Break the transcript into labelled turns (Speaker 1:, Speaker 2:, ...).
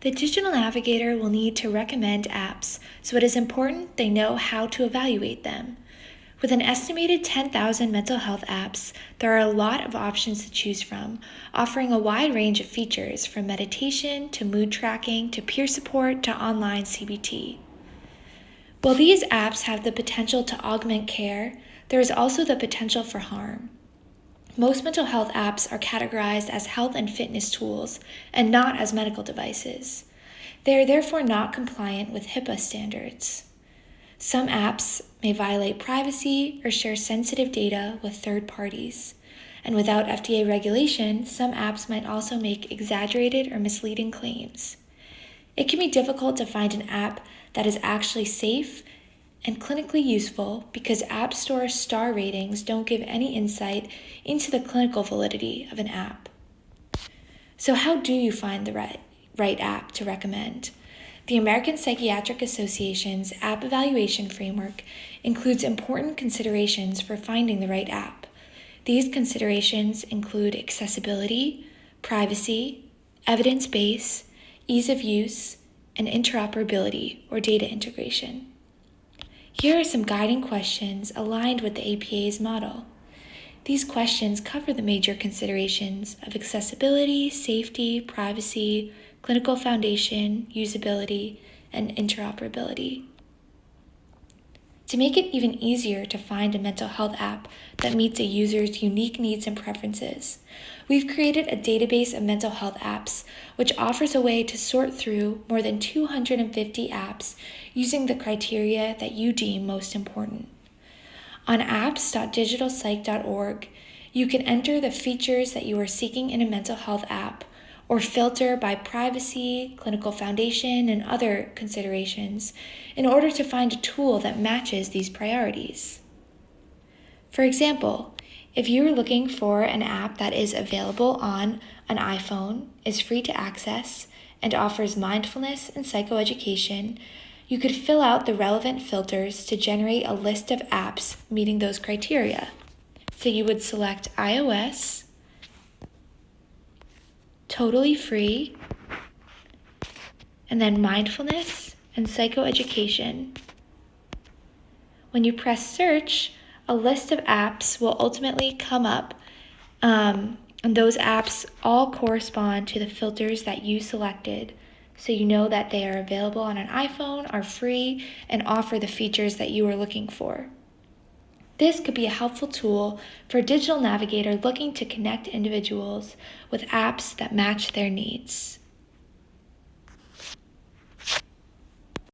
Speaker 1: The digital navigator will need to recommend apps, so it is important they know how to evaluate them. With an estimated 10,000 mental health apps, there are a lot of options to choose from, offering a wide range of features from meditation to mood tracking to peer support to online CBT. While these apps have the potential to augment care, there is also the potential for harm. Most mental health apps are categorized as health and fitness tools and not as medical devices. They are therefore not compliant with HIPAA standards. Some apps may violate privacy or share sensitive data with third parties. And without FDA regulation, some apps might also make exaggerated or misleading claims. It can be difficult to find an app that is actually safe and clinically useful because App Store star ratings don't give any insight into the clinical validity of an app. So, how do you find the right, right app to recommend? The American Psychiatric Association's app evaluation framework includes important considerations for finding the right app. These considerations include accessibility, privacy, evidence base, ease of use, and interoperability or data integration. Here are some guiding questions aligned with the APA's model. These questions cover the major considerations of accessibility, safety, privacy, clinical foundation, usability, and interoperability. To make it even easier to find a mental health app that meets a user's unique needs and preferences, we've created a database of mental health apps which offers a way to sort through more than 250 apps using the criteria that you deem most important. On apps.digitalpsych.org, you can enter the features that you are seeking in a mental health app or filter by privacy, clinical foundation, and other considerations in order to find a tool that matches these priorities. For example, if you are looking for an app that is available on an iPhone, is free to access, and offers mindfulness and psychoeducation, you could fill out the relevant filters to generate a list of apps meeting those criteria. So you would select iOS, totally free, and then mindfulness and psychoeducation. When you press search, a list of apps will ultimately come up, um, and those apps all correspond to the filters that you selected. So you know that they are available on an iPhone, are free, and offer the features that you are looking for. This could be a helpful tool for a digital navigator looking to connect individuals with apps that match their needs.